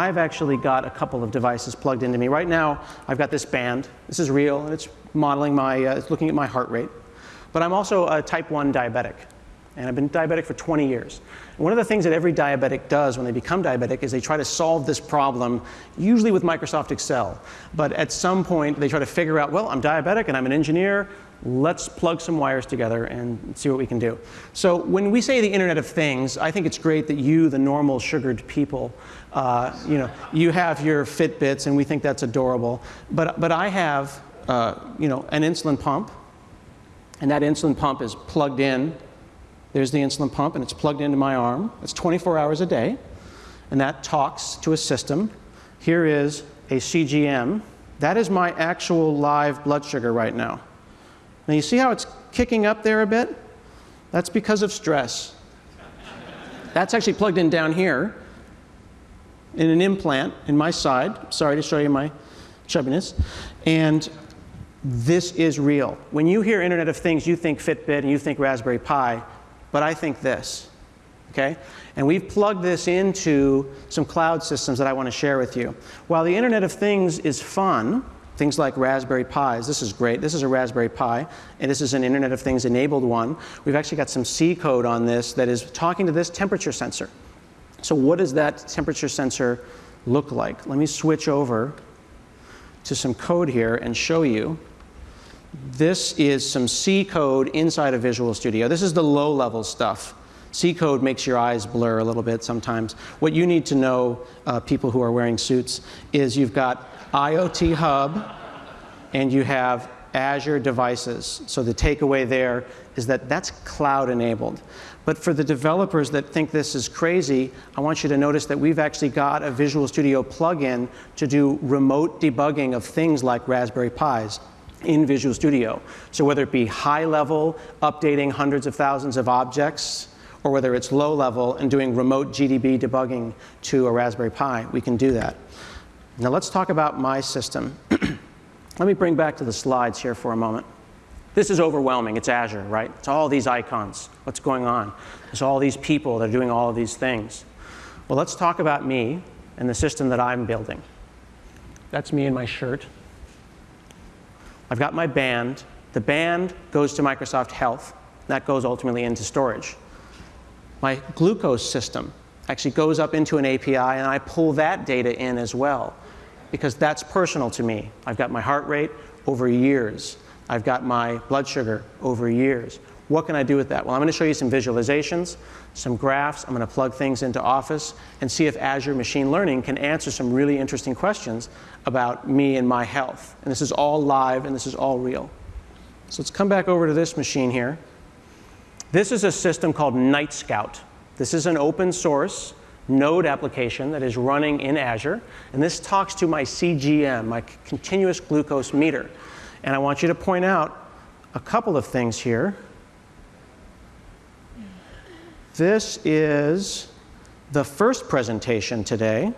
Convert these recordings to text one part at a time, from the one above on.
I've actually got a couple of devices plugged into me. Right now, I've got this band. This is real, and it's modeling my, uh, it's looking at my heart rate. But I'm also a type 1 diabetic, and I've been diabetic for 20 years. And one of the things that every diabetic does when they become diabetic is they try to solve this problem, usually with Microsoft Excel. But at some point, they try to figure out, well, I'm diabetic and I'm an engineer let's plug some wires together and see what we can do. So when we say the Internet of Things, I think it's great that you, the normal sugared people, uh, you know, you have your Fitbits and we think that's adorable. But, but I have, uh, you know, an insulin pump and that insulin pump is plugged in. There's the insulin pump and it's plugged into my arm. It's 24 hours a day and that talks to a system. Here is a CGM. That is my actual live blood sugar right now. Now you see how it's kicking up there a bit? That's because of stress. That's actually plugged in down here in an implant in my side. Sorry to show you my chubbiness. And this is real. When you hear Internet of Things, you think Fitbit and you think Raspberry Pi, but I think this. Okay? And we've plugged this into some cloud systems that I want to share with you. While the Internet of Things is fun, things like Raspberry Pis. This is great. This is a Raspberry Pi, and this is an Internet of Things enabled one. We've actually got some C code on this that is talking to this temperature sensor. So what does that temperature sensor look like? Let me switch over to some code here and show you. This is some C code inside of Visual Studio. This is the low level stuff. C code makes your eyes blur a little bit sometimes. What you need to know, uh, people who are wearing suits, is you've got IoT Hub, and you have Azure devices. So the takeaway there is that that's cloud enabled. But for the developers that think this is crazy, I want you to notice that we've actually got a Visual Studio plugin to do remote debugging of things like Raspberry Pis in Visual Studio. So whether it be high level, updating hundreds of thousands of objects, or whether it's low level and doing remote GDB debugging to a Raspberry Pi, we can do that. Now let's talk about my system. Let me bring back to the slides here for a moment. This is overwhelming. It's Azure, right? It's all these icons. What's going on? There's all these people that are doing all of these things. Well, let's talk about me and the system that I'm building. That's me in my shirt. I've got my band. The band goes to Microsoft Health. That goes ultimately into storage. My glucose system actually goes up into an API, and I pull that data in as well because that's personal to me. I've got my heart rate over years. I've got my blood sugar over years. What can I do with that? Well, I'm going to show you some visualizations, some graphs. I'm going to plug things into Office and see if Azure Machine Learning can answer some really interesting questions about me and my health. And this is all live and this is all real. So let's come back over to this machine here. This is a system called Nightscout. This is an open source node application that is running in Azure. And this talks to my CGM, my continuous glucose meter. And I want you to point out a couple of things here. This is the first presentation today.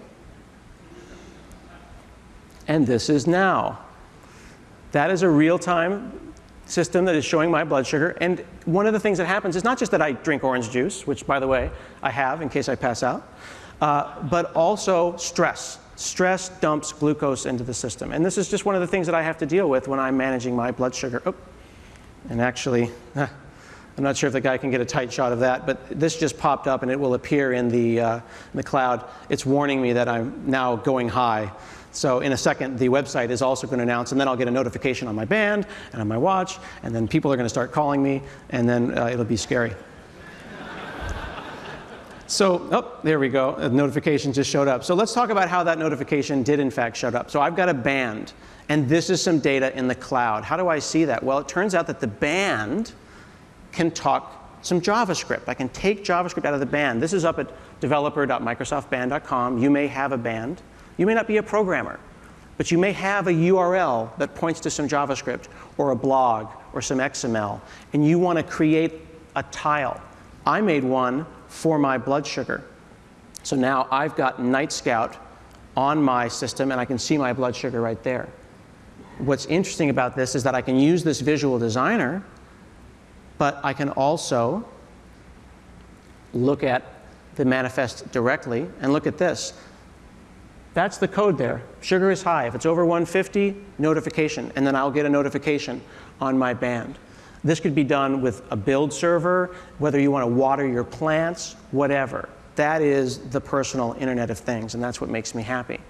And this is now. That is a real-time system that is showing my blood sugar. And one of the things that happens is not just that I drink orange juice, which, by the way, I have in case I pass out, uh, but also stress. Stress dumps glucose into the system. And this is just one of the things that I have to deal with when I'm managing my blood sugar. Oh, and actually, I'm not sure if the guy can get a tight shot of that, but this just popped up and it will appear in the, uh, in the cloud. It's warning me that I'm now going high. So in a second, the website is also going to announce, and then I'll get a notification on my band and on my watch, and then people are going to start calling me, and then uh, it'll be scary. So, oh, there we go. A notification just showed up. So let's talk about how that notification did in fact show up. So I've got a band, and this is some data in the cloud. How do I see that? Well, it turns out that the band can talk some JavaScript. I can take JavaScript out of the band. This is up at developer.microsoftband.com. You may have a band. You may not be a programmer, but you may have a URL that points to some JavaScript or a blog or some XML, and you want to create a tile. I made one for my blood sugar. So now I've got Nightscout on my system, and I can see my blood sugar right there. What's interesting about this is that I can use this visual designer, but I can also look at the manifest directly and look at this That's the code there. Sugar is high. If it's over 150, notification, and then I'll get a notification on my band. This could be done with a build server, whether you want to water your plants, whatever. That is the personal Internet of Things, and that's what makes me happy.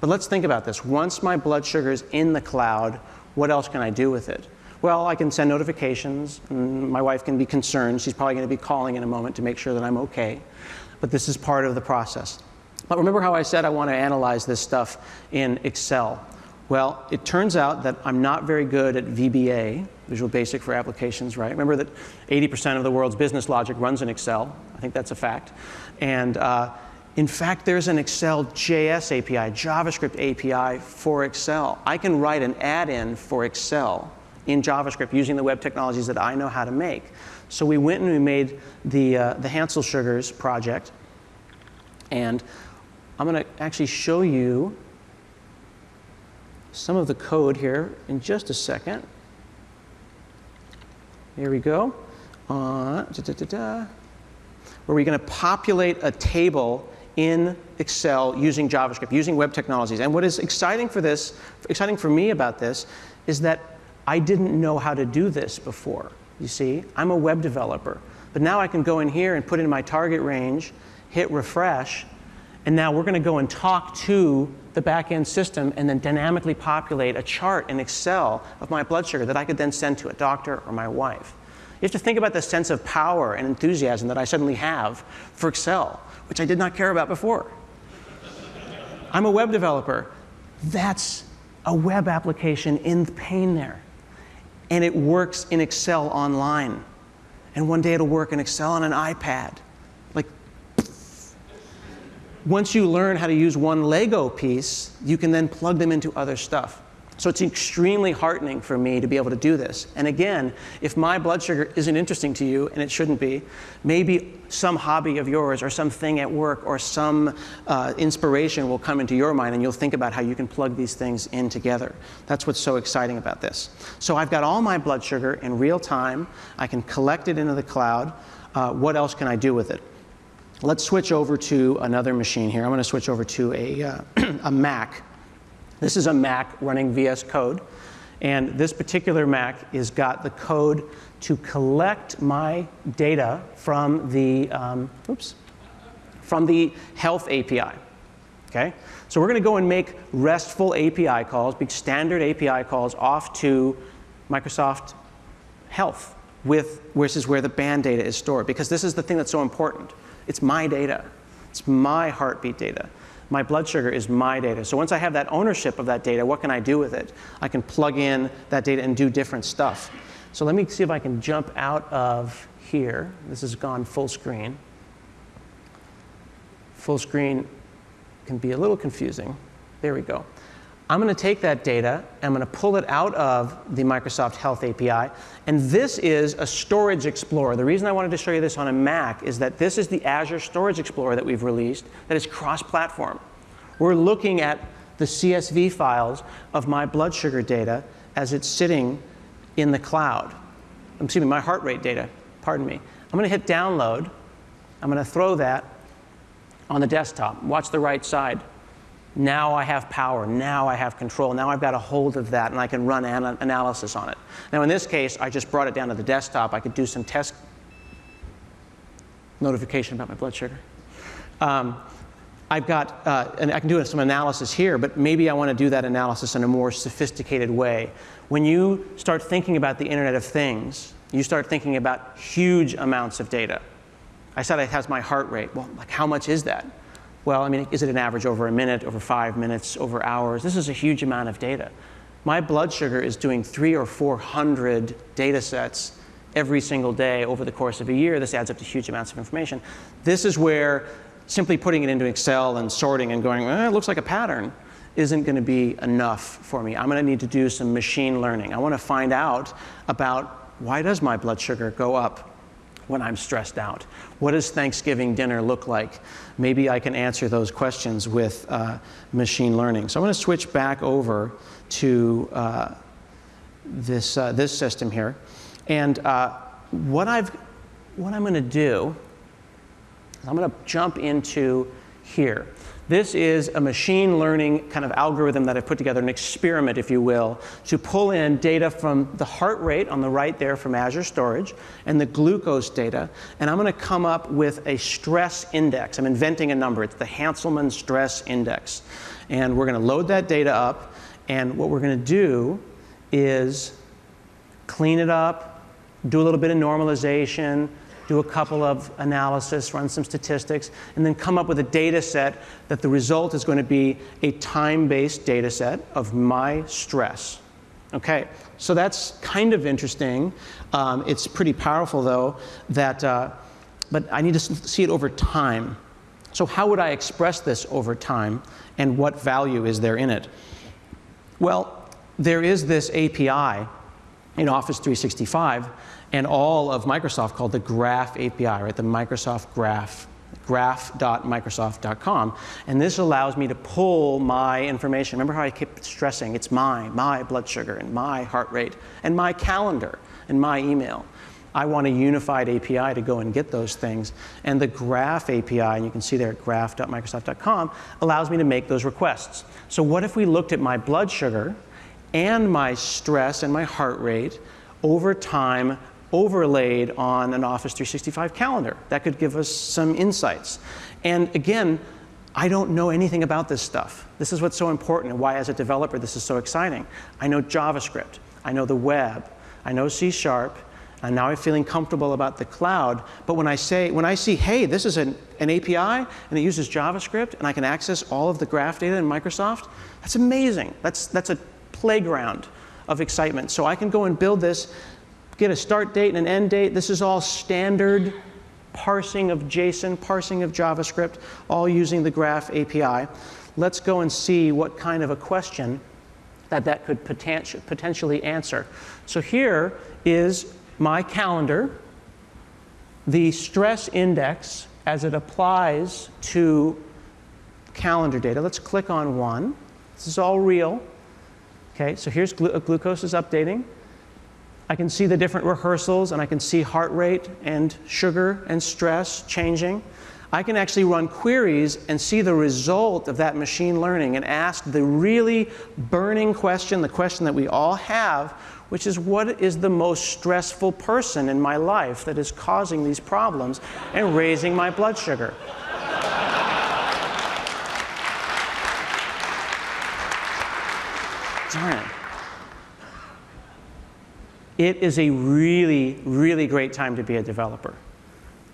But let's think about this. Once my blood sugar is in the cloud, what else can I do with it? Well, I can send notifications. My wife can be concerned. She's probably going to be calling in a moment to make sure that I'm okay. But this is part of the process. But remember how I said I want to analyze this stuff in Excel? Well, it turns out that I'm not very good at VBA, Visual Basic for Applications, right? Remember that 80% of the world's business logic runs in Excel. I think that's a fact. And uh, in fact, there's an Excel JS API, JavaScript API for Excel. I can write an add-in for Excel in JavaScript using the web technologies that I know how to make. So we went and we made the, uh, the Hansel Sugars project. And I'm going to actually show you some of the code here in just a second. Here we go. Uh, da, da, da, where we're going to populate a table in Excel using JavaScript, using web technologies. And what is exciting for this, exciting for me about this, is that I didn't know how to do this before. You see, I'm a web developer. But now I can go in here and put in my target range, hit refresh, and now we're going to go and talk to the back-end system and then dynamically populate a chart in Excel of my blood sugar that I could then send to a doctor or my wife. You have to think about the sense of power and enthusiasm that I suddenly have for Excel, which I did not care about before. I'm a web developer. That's a web application in the there and it works in Excel online. And one day it'll work in Excel on an iPad. Once you learn how to use one Lego piece, you can then plug them into other stuff. So it's extremely heartening for me to be able to do this. And again, if my blood sugar isn't interesting to you, and it shouldn't be, maybe some hobby of yours or something at work or some uh, inspiration will come into your mind and you'll think about how you can plug these things in together. That's what's so exciting about this. So I've got all my blood sugar in real time. I can collect it into the cloud. Uh, what else can I do with it? Let's switch over to another machine here. I'm going to switch over to a, uh, a Mac. This is a Mac running VS Code. And this particular Mac has got the code to collect my data from the, um, oops, from the health API. Okay? So we're going to go and make RESTful API calls, big standard API calls off to Microsoft Health, with, which is where the band data is stored, because this is the thing that's so important. It's my data. It's my heartbeat data. My blood sugar is my data. So once I have that ownership of that data, what can I do with it? I can plug in that data and do different stuff. So let me see if I can jump out of here. This has gone full screen. Full screen can be a little confusing. There we go. I'm going to take that data, I'm going to pull it out of the Microsoft Health API, and this is a Storage Explorer. The reason I wanted to show you this on a Mac is that this is the Azure Storage Explorer that we've released that is cross-platform. We're looking at the CSV files of my blood sugar data as it's sitting in the cloud. Excuse me, my heart rate data, pardon me. I'm going to hit download. I'm going to throw that on the desktop. Watch the right side. Now I have power. Now I have control. Now I've got a hold of that and I can run an analysis on it. Now in this case, I just brought it down to the desktop. I could do some test notification about my blood sugar. Um, I've got, uh, and I can do some analysis here, but maybe I want to do that analysis in a more sophisticated way. When you start thinking about the Internet of Things, you start thinking about huge amounts of data. I said it has my heart rate. Well, like how much is that? Well, I mean, is it an average over a minute, over five minutes, over hours? This is a huge amount of data. My blood sugar is doing three or 400 data sets every single day over the course of a year. This adds up to huge amounts of information. This is where simply putting it into Excel and sorting and going, eh, it looks like a pattern, isn't going to be enough for me. I'm going to need to do some machine learning. I want to find out about why does my blood sugar go up when I'm stressed out? What does Thanksgiving dinner look like? Maybe I can answer those questions with uh, machine learning. So I'm going to switch back over to uh, this, uh, this system here. And uh, what, I've, what I'm going to do, is I'm going to jump into here. This is a machine learning kind of algorithm that I've put together, an experiment, if you will, to pull in data from the heart rate on the right there from Azure Storage and the glucose data. And I'm going to come up with a stress index. I'm inventing a number. It's the Hanselman Stress Index. And we're going to load that data up. And what we're going to do is clean it up, do a little bit of normalization, do a couple of analysis, run some statistics, and then come up with a data set that the result is going to be a time-based data set of my stress. Okay, so that's kind of interesting. Um, it's pretty powerful, though, that, uh, but I need to see it over time. So how would I express this over time, and what value is there in it? Well, there is this API in Office 365 and all of Microsoft called the Graph API, right? The Microsoft Graph, graph.microsoft.com. And this allows me to pull my information. Remember how I kept stressing it's my, my blood sugar, and my heart rate, and my calendar, and my email. I want a unified API to go and get those things. And the Graph API, and you can see there at graph.microsoft.com, allows me to make those requests. So what if we looked at my blood sugar and my stress and my heart rate over time overlaid on an Office 365 calendar. That could give us some insights. And again, I don't know anything about this stuff. This is what's so important and why as a developer this is so exciting. I know JavaScript, I know the web, I know C Sharp, and now I'm feeling comfortable about the cloud. But when I say, when I see, hey, this is an, an API and it uses JavaScript and I can access all of the graph data in Microsoft, that's amazing. That's, that's a playground of excitement. So I can go and build this get a start date and an end date. This is all standard parsing of JSON, parsing of JavaScript, all using the Graph API. Let's go and see what kind of a question that that could potentially answer. So here is my calendar, the stress index as it applies to calendar data. Let's click on one. This is all real. Okay, so here's glu glucose is updating. I can see the different rehearsals and I can see heart rate and sugar and stress changing. I can actually run queries and see the result of that machine learning and ask the really burning question, the question that we all have, which is what is the most stressful person in my life that is causing these problems and raising my blood sugar? Darn it it is a really, really great time to be a developer.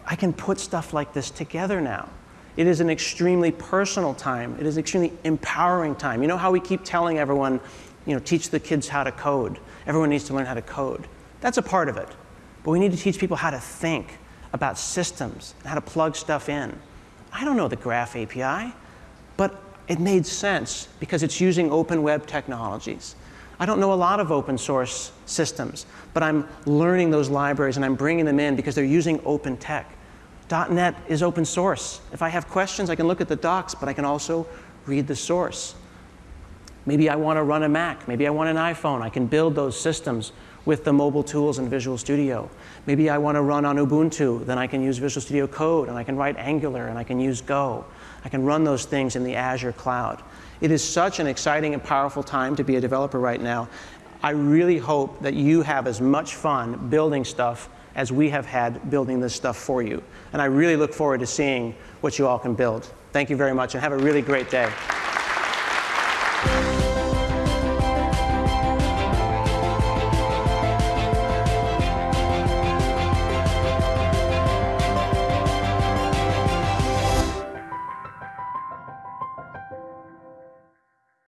I can put stuff like this together now. It is an extremely personal time. It is extremely empowering time. You know how we keep telling everyone, you know, teach the kids how to code. Everyone needs to learn how to code. That's a part of it. But we need to teach people how to think about systems how to plug stuff in. I don't know the Graph API, but it made sense because it's using open web technologies. I don't know a lot of open source systems, but I'm learning those libraries and I'm bringing them in because they're using open tech. .NET is open source. If I have questions, I can look at the docs, but I can also read the source. Maybe I want to run a Mac. Maybe I want an iPhone. I can build those systems with the mobile tools in Visual Studio. Maybe I want to run on Ubuntu. Then I can use Visual Studio Code, and I can write Angular, and I can use Go. I can run those things in the Azure cloud. It is such an exciting and powerful time to be a developer right now. I really hope that you have as much fun building stuff as we have had building this stuff for you. And I really look forward to seeing what you all can build. Thank you very much and have a really great day.